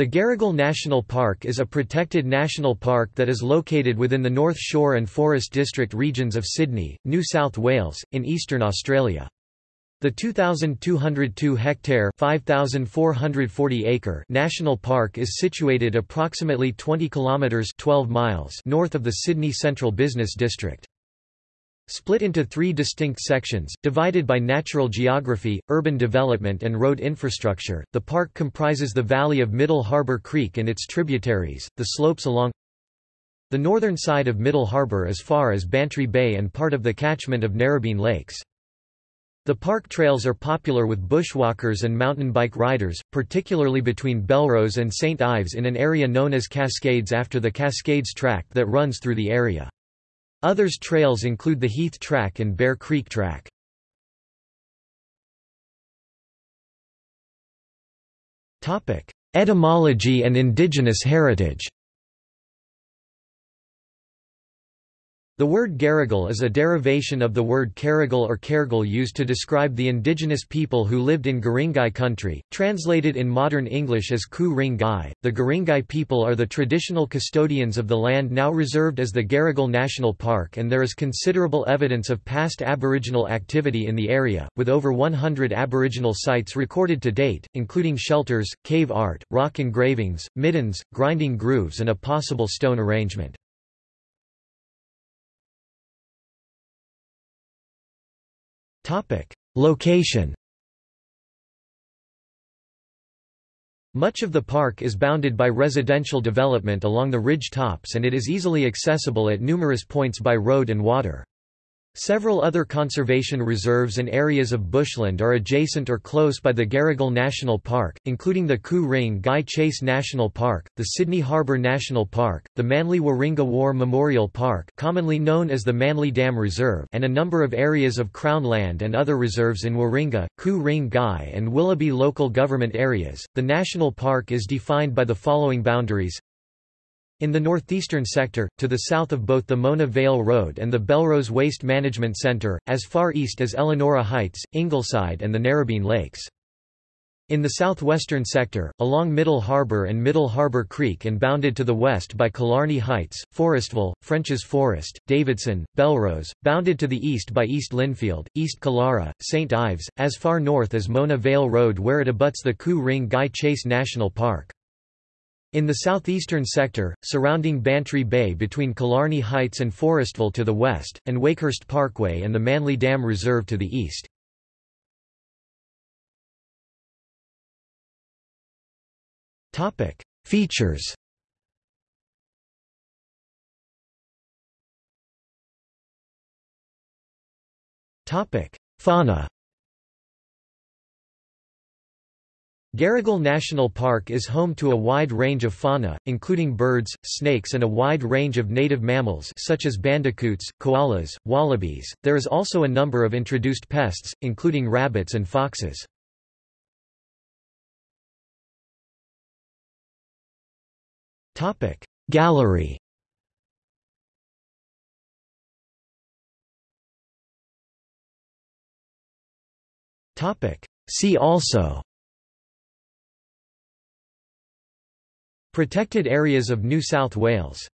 The Garigal National Park is a protected national park that is located within the North Shore and Forest District regions of Sydney, New South Wales, in eastern Australia. The 2,202-hectare (5,440-acre) national park is situated approximately 20 kilometres 12 miles north of the Sydney Central Business District. Split into three distinct sections, divided by natural geography, urban development and road infrastructure, the park comprises the valley of Middle Harbour Creek and its tributaries, the slopes along the northern side of Middle Harbour as far as Bantry Bay and part of the catchment of Narrabeen Lakes. The park trails are popular with bushwalkers and mountain bike riders, particularly between Belrose and St Ives in an area known as Cascades after the Cascades Track that runs through the area. Others trails include the Heath Track and Bear Creek Track. Etymology and indigenous heritage The word Garigal is a derivation of the word Karagal or Kergal used to describe the indigenous people who lived in Guringai country, translated in modern English as Ku Ring Gai. The Guringai people are the traditional custodians of the land now reserved as the Garigal National Park and there is considerable evidence of past Aboriginal activity in the area, with over 100 Aboriginal sites recorded to date, including shelters, cave art, rock engravings, middens, grinding grooves and a possible stone arrangement. Location Much of the park is bounded by residential development along the ridge tops and it is easily accessible at numerous points by road and water. Several other conservation reserves and areas of bushland are adjacent or close by the Garigal National Park, including the Ku Ring Gai Chase National Park, the Sydney Harbour National Park, the Manly Warringah War Memorial Park commonly known as the Manly Dam Reserve and a number of areas of Crown land and other reserves in Warringah, Ku Ring Gai and Willoughby local government areas. The national park is defined by the following boundaries in the northeastern sector, to the south of both the Mona Vale Road and the Belrose Waste Management Centre, as far east as Elanora Heights, Ingleside and the Narrabeen Lakes. In the southwestern sector, along Middle Harbour and Middle Harbour Creek and bounded to the west by Killarney Heights, Forestville, French's Forest, Davidson, Belrose, bounded to the east by East Lindfield, East Killara, St Ives, as far north as Mona Vale Road where it abuts the Ku Ring Gai Chase National Park. In the southeastern sector, surrounding Bantry Bay between Killarney Heights and Forestville to the west, and Wakehurst Parkway and the Manly Dam Reserve to the east. Features Fauna Garigal National Park is home to a wide range of fauna, including birds, snakes and a wide range of native mammals such as bandicoots, koalas, wallabies. There is also a number of introduced pests, including rabbits and foxes. Topic Gallery Topic See also Protected areas of New South Wales